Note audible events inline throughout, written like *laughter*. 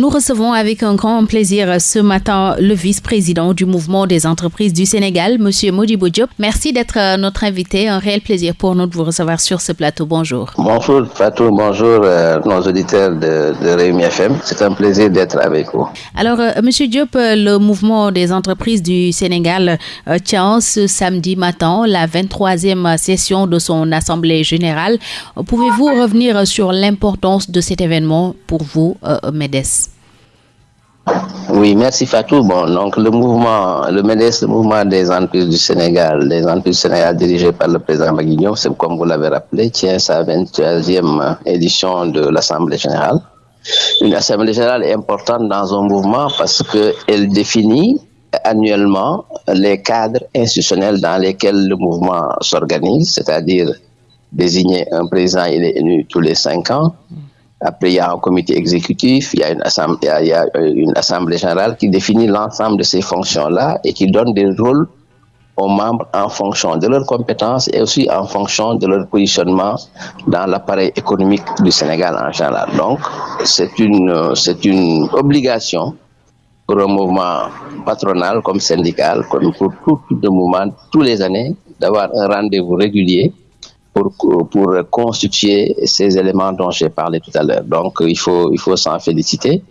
Nous recevons avec un grand plaisir ce matin le vice-président du mouvement des entreprises du Sénégal, Monsieur Modibo Diop. Merci d'être notre invité. Un réel plaisir pour nous de vous recevoir sur ce plateau. Bonjour. Bonjour Fatou, bonjour euh, nos auditeurs de, de Réumi FM. C'est un plaisir d'être avec vous. Alors, euh, Monsieur Diop, le mouvement des entreprises du Sénégal euh, tient ce samedi matin la 23e session de son Assemblée générale. Pouvez-vous revenir sur l'importance de cet événement pour vous, euh, MEDES Oui, merci Fatou. Bon, donc le mouvement, le MEDES, le mouvement des entreprises du Sénégal, les entreprises du Sénégal par le président Maguignon, c'est comme vous l'avez rappelé, tient sa 23e édition de l'Assemblée générale. Une Assemblée générale est importante dans un mouvement parce qu'elle définit annuellement les cadres institutionnels dans lesquels le mouvement s'organise, c'est-à-dire désigner un président, il est élu tous les cinq ans. Après, il y a un comité exécutif, il y a une assemblée, il y a une assemblée générale qui définit l'ensemble de ces fonctions-là et qui donne des rôles aux membres en fonction de leurs compétences et aussi en fonction de leur positionnement dans l'appareil économique du Sénégal en général. Donc, c'est une, c'est une obligation pour un mouvement patronal comme syndical, comme pour tout le mouvement, tous les années, d'avoir un rendez-vous régulier pour, pour constituer ces éléments dont j'ai parlé tout à l'heure. Donc, il faut, il faut s'en féliciter.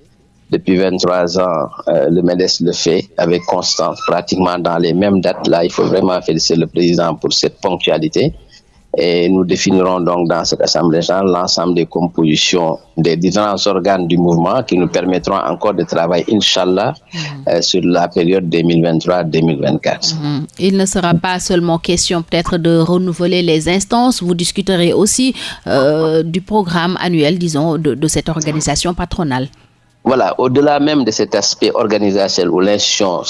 Depuis 23 ans, euh, le MEDES le fait avec constance, pratiquement dans les mêmes dates. Là, il faut vraiment féliciter le président pour cette ponctualité. Et nous définirons donc dans cette Assemblée générale l'ensemble des compositions des différents organes du mouvement qui nous permettront encore de travailler, Inch'Allah, euh, sur la période 2023-2024. Mhm. Il ne sera pas seulement question peut-être de renouveler les instances, vous discuterez aussi euh, du programme annuel, disons, de, de cette organisation patronale. Voilà, au-delà même de cet aspect organisationnel où l'institution,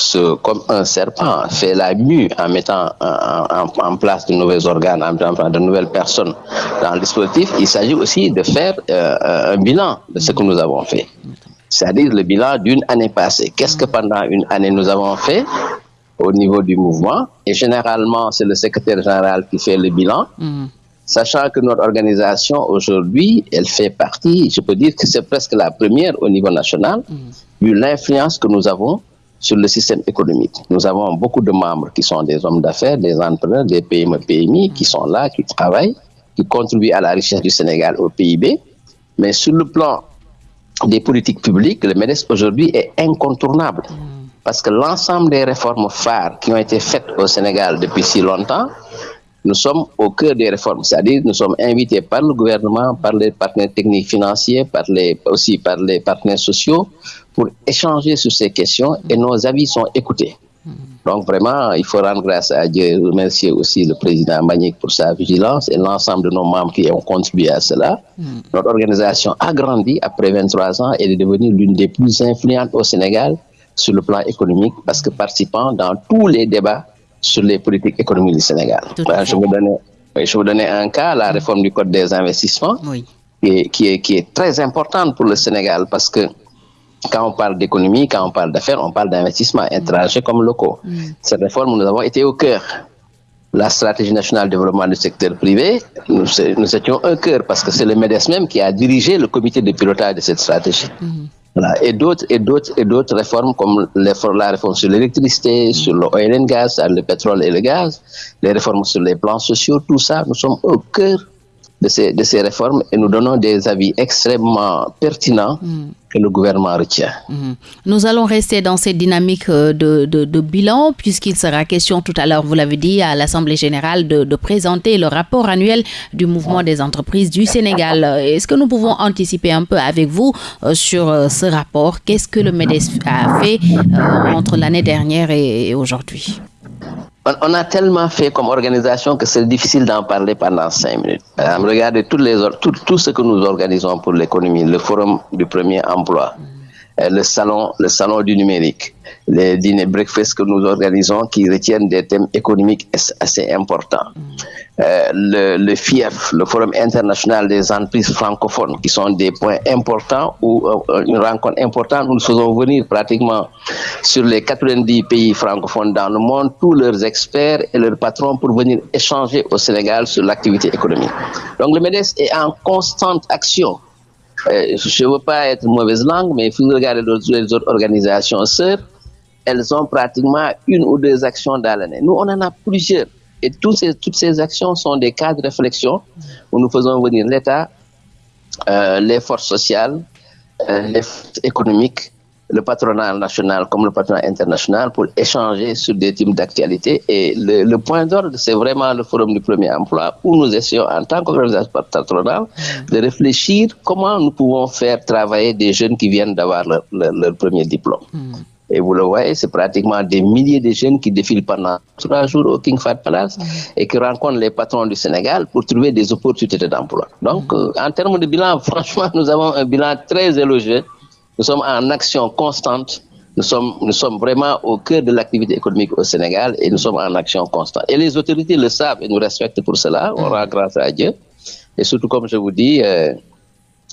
comme un serpent, fait la mue en mettant en, place de nouveaux organes, en mettant en place de nouvelles personnes dans le dispositif, il s'agit aussi de faire euh, un bilan de ce que nous avons fait. C'est-à-dire le bilan d'une année passée. Qu'est-ce que pendant une année nous avons fait au niveau du mouvement? Et généralement, c'est le secrétaire général qui fait le bilan. Mhm. Sachant que notre organisation aujourd'hui, elle fait partie, je peux dire que c'est presque la première au niveau national, vu l'influence que nous avons sur le système économique. Nous avons beaucoup de membres qui sont des hommes d'affaires, des entrepreneurs, des PME, PMI, qui sont là, qui travaillent, qui contribuent à la richesse du Sénégal, au PIB. Mais sur le plan des politiques publiques, le MEDES aujourd'hui est incontournable. Parce que l'ensemble des réformes phares qui ont été faites au Sénégal depuis si longtemps, nous sommes au cœur des réformes, c'est-à-dire nous sommes invités par le gouvernement, par les partenaires techniques financiers, par les, aussi par les partenaires sociaux pour échanger sur ces questions et nos avis sont écoutés. Donc vraiment, il faut rendre grâce à Dieu, remercier aussi le président Magnick pour sa vigilance et l'ensemble de nos membres qui ont contribué à cela. Notre organisation a grandi après 23 ans et est devenue l'une des plus influentes au Sénégal sur le plan économique parce que participant dans tous les débats sur les politiques économiques du Sénégal. Je, vous je vous donnais un cas, la réforme du Code des investissements Oui. qui est, qui est, qui est très importante pour le Sénégal parce que quand on parle d'économie, quand on parle d'affaires, on parle d'investissements étrangers comme locaux. Cette réforme, nous avons été au cœur. La stratégie nationale de développement du secteur privé, nous, nous étions un cœur parce que c'est le MEDES même qui a dirigé le comité de pilotage de cette stratégie. Voilà. Et d'autres et d'autres et d'autres réformes comme les- la réforme sur l'électricité, sur le oil and gas, le pétrole et le gaz, les réformes sur les plans sociaux, tout ça, nous sommes au cœur de ces, de ces réformes et nous donnons des avis extrêmement pertinents que le gouvernement retient. Mhm. Nous allons rester dans cette dynamique euh, de, de- de bilan, puisqu'il sera question tout à l'heure, vous l'avez dit, à l'Assemblée générale de, de présenter le rapport annuel du mouvement des entreprises du Sénégal. Euh, Est-ce que nous pouvons anticiper un peu avec vous euh, sur ce rapport? Qu'est-ce que le MEDES a fait entre l'année dernière et aujourd'hui? On, a tellement fait comme organisation que c'est difficile d'en parler pendant cinq minutes. Exemple, regardez tout, ce que nous organisons pour l'économie, le forum du premier emploi, euh, le salon, le salon du numérique, les dîners breakfast que nous organisons qui retiennent des thèmes économiques as- assez importants. Euh, le, FIEF, le Forum international des entreprises francophones, qui sont des points importants ou euh, une rencontre importante nous faisons venir pratiquement sur les 90 pays francophones dans le monde tous leurs experts et leurs patrons pour venir échanger au Sénégal sur l'activité économique. Donc le MEDES est en constante action euh, je ne veux pas être mauvaise langue, mais si vous regardez les autres organisations sœurs, elles ont pratiquement une ou deux actions dans l'année. Nous, on en a plusieurs. Et toutes ces, toutes ces actions sont des cas de réflexion où nous faisons venir l'État, euh, les forces sociales, euh, les forces économiques, le patronat national comme le patronat international pour échanger sur des types d'actualité. Et le, point d'ordre, c'est vraiment le forum du premier emploi où nous essayons en tant qu'organisation patronale de réfléchir comment nous pouvons faire travailler des jeunes qui viennent d'avoir leur, leur, premier diplôme. Mm. Et vous le voyez, c'est pratiquement des milliers de jeunes qui défilent pendant trois jours au King Fahd Palace mmh. et qui rencontrent les patrons du Sénégal pour trouver des opportunités d'emploi. Donc, mmh. euh, en termes de bilan, *laughs* franchement, nous avons un bilan très élogieux. Nous sommes en action constante. Nous sommes, nous sommes vraiment au cœur de l'activité économique au Sénégal et nous sommes en action constante. Et les autorités le savent et nous respectent pour cela. On rend grâce à Dieu. Et surtout, comme je vous dis, euh,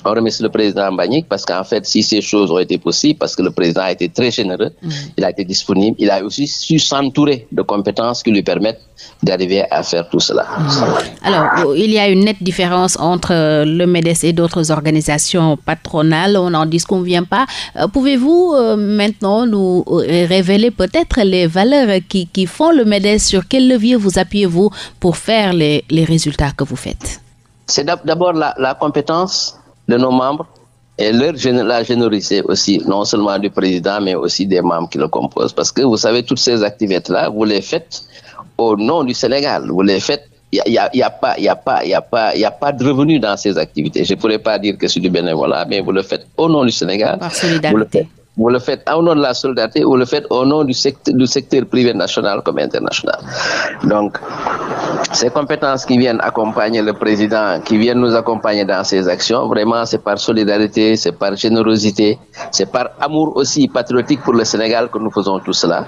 on remercie le président Mbagnick parce qu'en fait, si ces choses ont été possibles, parce que le président a été très généreux, mmh. il a été disponible, il a aussi su s'entourer de compétences qui lui permettent d'arriver à faire tout cela. Mmh. Alors, il y a une nette différence entre le MEDES et d'autres organisations patronales, on n'en disconvient pas. Euh, Pouvez-vous euh, maintenant nous révéler peut-être les valeurs qui, qui, font le MEDES? Sur quel levier vous appuyez-vous pour faire les, les résultats que vous faites? C'est d'abord la, la compétence de nos membres et leur, la générosité aussi, non seulement du président, mais aussi des membres qui le composent. Parce que vous savez, toutes ces activités-là, vous les faites au nom du Sénégal. Vous les faites, il n'y a, y a, pas, y a, pas, y a, pas, y a pas de revenus dans ces activités. Je ne pourrais pas dire que c'est du bénévolat, mais vous le faites au nom du Sénégal. Par solidarité. Vous le faites au nom de la solidarité, vous le faites au nom du secteur, du secteur privé national comme international. Donc, ces compétences qui viennent accompagner le président, qui viennent nous accompagner dans ces actions, vraiment, c'est par solidarité, c'est par générosité, c'est par amour aussi patriotique pour le Sénégal que nous faisons tout cela.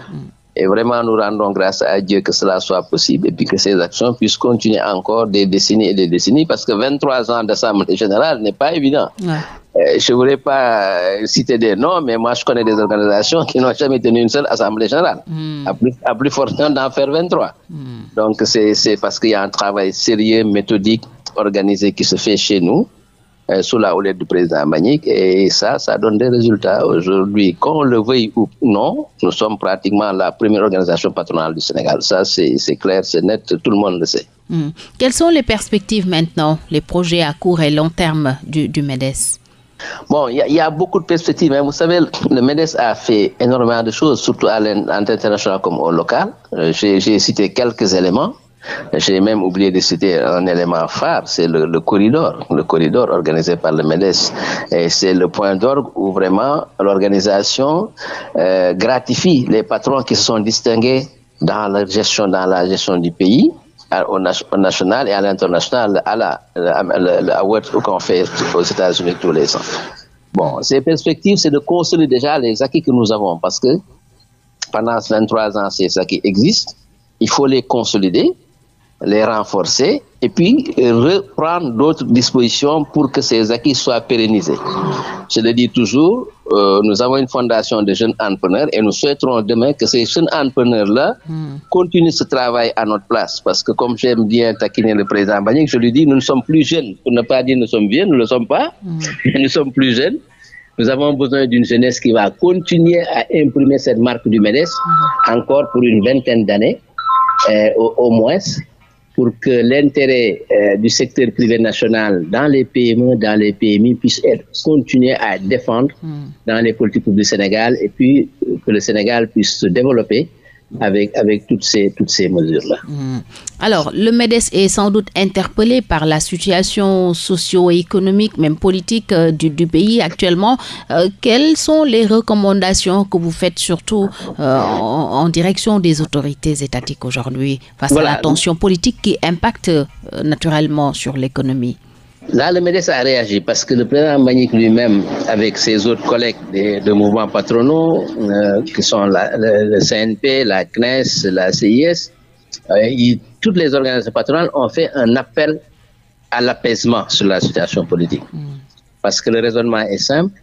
Et vraiment, nous rendons grâce à Dieu que cela soit possible et puis que ces actions puissent continuer encore des décennies et des décennies parce que 23 ans d'Assemblée générale n'est pas évident. Ouais. Je ne voudrais pas citer des noms, mais moi je connais des organisations qui n'ont jamais tenu une seule assemblée générale, mm. à plus, à plus d'en faire 23. Mm. Donc c'est parce qu'il y a un travail sérieux, méthodique, organisé qui se fait chez nous, euh, sous la houlette du président Manique, et ça, ça donne des résultats. Aujourd'hui, qu'on le veuille ou non, nous sommes pratiquement la première organisation patronale du Sénégal. Ça, c'est clair, c'est net, tout le monde le sait. Mm. Quelles sont les perspectives maintenant, les projets à court et long terme du, du MEDES? Bon, il y, a beaucoup de perspectives. Hein. Vous savez, le MEDES a fait énormément de choses, surtout à l'international comme au local. Euh, J'ai cité quelques éléments. J'ai même oublié de citer un élément phare, c'est le, corridor, le corridor organisé par le MEDES. Et c'est le point d'orgue où vraiment l'organisation euh, gratifie les patrons qui se sont distingués dans gestion, dans la gestion du pays au, national et à l'international, à la, award qu'on fait aux États-Unis tous les ans. Bon, ces perspectives, c'est de consolider déjà les acquis que nous avons parce que pendant 23 ans, ces acquis existent. Il faut les consolider, les renforcer et puis reprendre d'autres dispositions pour que ces acquis soient pérennisés. Je le dis toujours, euh, nous avons une fondation de jeunes entrepreneurs et nous souhaiterons demain que ces jeunes entrepreneurs-là mm. continuent ce travail à notre place. Parce que comme j'aime bien taquiner le président Bagnic, je lui dis, nous ne sommes plus jeunes. Pour ne pas dire nous sommes vieux, nous ne le sommes pas. *laughs* Mm. nous sommes plus jeunes. Nous avons besoin d'une jeunesse qui va continuer à imprimer cette marque du MEDES mm. encore pour une vingtaine d'années, euh, au, au moins pour que l'intérêt euh, du secteur privé national dans les PME, dans les PMI puisse être continuer à être défendre mm. dans les politiques publiques du Sénégal et puis que le Sénégal puisse se développer avec, avec toutes ces, toutes ces mesures-là. Mm. Alors, le MEDES est sans doute interpellé par la situation socio-économique, même politique euh, du, du, pays actuellement. Euh, quelles sont les recommandations que vous faites surtout euh, en, en, direction des autorités étatiques aujourd'hui face voilà. à la tension politique qui impacte naturellement sur l'économie? Là, le MEDES a réagi parce que le président Magnick lui-même, avec ses autres collègues de, de mouvements patronaux, euh, qui sont la, le, le, CNP, la CNES, la CIS, euh, il, toutes les organisations patronales ont fait un appel à l'apaisement sur la situation politique. Mm. Parce que le raisonnement est simple.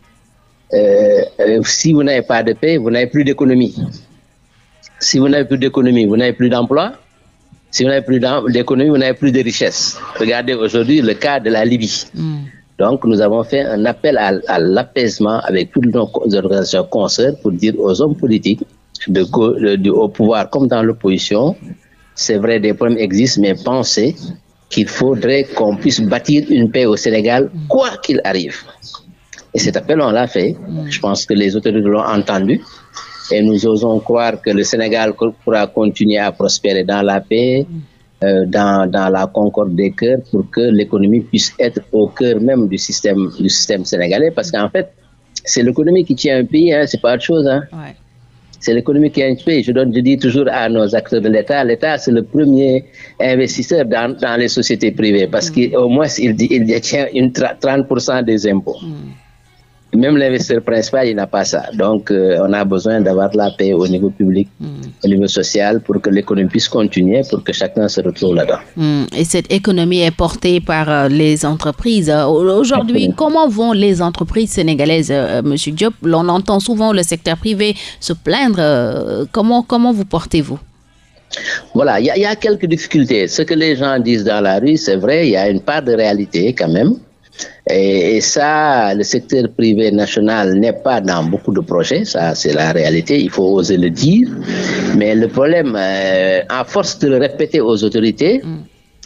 Euh, si vous n'avez pas de paix, vous n'avez plus d'économie. Si vous n'avez plus d'économie, vous n'avez plus d'emploi. Si vous n'avez plus d'économie, vous n'avez plus de richesse. Regardez aujourd'hui le cas de la Libye. Mm. Donc, nous avons fait un appel à, à l'apaisement avec toutes nos organisations concerts pour dire aux hommes politiques de, de, de, au pouvoir comme dans l'opposition, c'est vrai, des problèmes existent, mais pensez qu'il faudrait qu'on puisse bâtir une paix au Sénégal, quoi qu'il arrive. Et cet appel, on l'a fait. Je pense que les autorités l'ont entendu. Et nous osons croire que le Sénégal pourra continuer à prospérer dans la paix, euh, dans, dans la concorde des cœurs, pour que l'économie puisse être au cœur même du système, du système sénégalais. Parce qu'en fait, c'est l'économie qui tient un pays, hein, c'est pas autre chose. Hein. Ouais. C'est l'économie qui a un pays. Je, donne, je dis toujours à nos acteurs de l'État, l'État, c'est le premier investisseur dans, dans, les sociétés privées parce mm. qu'au moins, il, il détient une 30% des impôts. Mm. Même l'investisseur principal, il n'a pas ça. Donc, euh, on a besoin d'avoir la paix au niveau public, mm. au niveau social, pour que l'économie puisse continuer, pour que chacun se retrouve là-dedans. Mm. Et cette économie est portée par euh, les entreprises. Aujourd'hui, comment vont les entreprises sénégalaises, euh, Monsieur Diop? L'on entend souvent le secteur privé se plaindre. Euh, comment, comment vous portez-vous? Voilà, il y, y, a quelques difficultés. Ce que les gens disent dans la rue, c'est vrai, il y a une part de réalité quand même. Et, et, ça, le secteur privé national n'est pas dans beaucoup de projets, ça c'est la réalité, il faut oser le dire. Mais le problème, euh, à force de le répéter aux autorités, mm.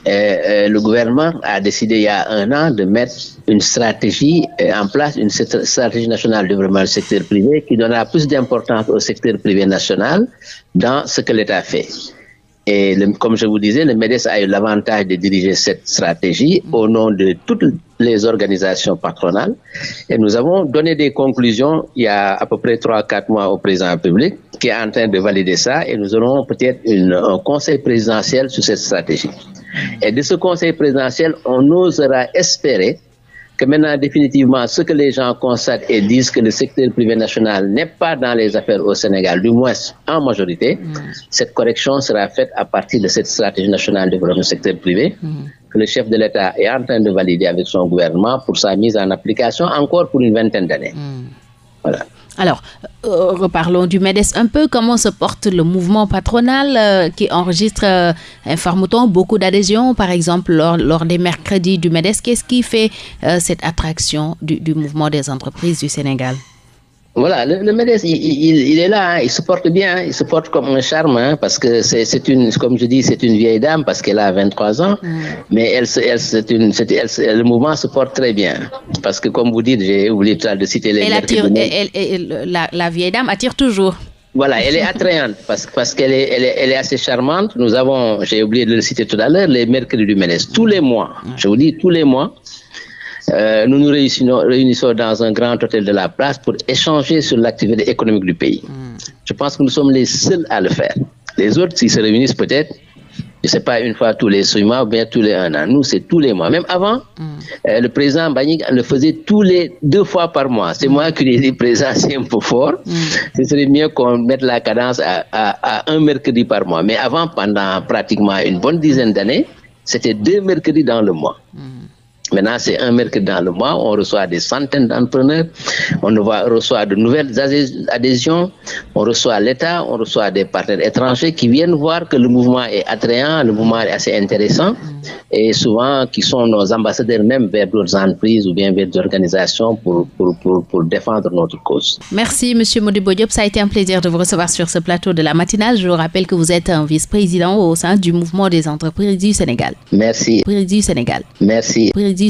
euh, euh, le gouvernement a décidé il y a un an de mettre une stratégie en place, une stratégie nationale de développement du secteur privé qui donnera plus d'importance au secteur privé national dans ce que l'État fait. Et le, comme je vous disais, le MEDES a eu l'avantage de diriger cette stratégie au nom de toutes les organisations patronales. Et nous avons donné des conclusions il y a à peu près 3-4 mois au président public qui est en train de valider ça. Et nous aurons peut-être un conseil présidentiel sur cette stratégie. Et de ce conseil présidentiel, on osera espérer que maintenant, définitivement, ce que les gens constatent et disent que le secteur privé national n'est pas dans les affaires au Sénégal, du moins en majorité, mmh. cette correction sera faite à partir de cette stratégie nationale de développement du secteur privé mmh. que le chef de l'État est en train de valider avec son gouvernement pour sa mise en application encore pour une vingtaine d'années. Mmh. Alors, euh, reparlons du MEDES un peu. Comment se porte le mouvement patronal euh, qui enregistre, euh, informe-t-on, beaucoup d'adhésions, par exemple, lors, des mercredis du MEDES? Qu'est-ce qui fait euh, cette attraction du, mouvement des entreprises du Sénégal? Voilà, le, le MEDES, il, il, il, est là, hein, il se porte bien, il se porte comme un charme, hein, parce que c'est une, comme je dis, c'est une vieille dame, parce qu'elle a 23 ans, mais elle, elle, une, elle, le mouvement se porte très bien. Parce que, comme vous dites, j'ai oublié de citer les... Elle attire, elle, elle, la, la vieille dame attire toujours. Voilà, elle est attrayante *laughs* parce, parce qu'elle est, elle est, elle est assez charmante. Nous avons, j'ai oublié de le citer tout à l'heure, les mercredis du MEDES. Tous les mois, je vous dis, tous les mois, euh, nous nous réunissons, réunissons, dans un grand hôtel de la place pour échanger sur l'activité économique du pays. Mm. Je pense que nous sommes les seuls à le faire. Les autres, s'ils se réunissent peut-être, je ne sais pas, une fois tous les six mois ou bien tous les un an. Nous, c'est tous les mois. Même avant, mm. euh, le président Banik le faisait tous les deux fois par mois. C'est mm. moi qui lui ai dit, président, c'est un peu fort. Mm. Ce serait mieux qu'on mette la cadence à, à, à, un mercredi par mois. Mais avant, pendant pratiquement une bonne dizaine d'années, c'était deux mercredis dans le mois. Maintenant, c'est un mercredi dans le mois, on reçoit des centaines d'entrepreneurs, on reçoit de nouvelles adhésions, on reçoit l'État, on reçoit des partenaires étrangers qui viennent voir que le mouvement est attrayant, le mouvement est assez intéressant et souvent qui sont nos ambassadeurs même vers d'autres entreprises ou bien vers des organisations pour, pour, pour, pour, défendre notre cause. Merci Monsieur Modibo Diop, ça a été un plaisir de vous recevoir sur ce plateau de la matinale. Je vous rappelle que vous êtes un vice-président au sein du mouvement des entreprises du Sénégal. Merci. Du Sénégal. Merci.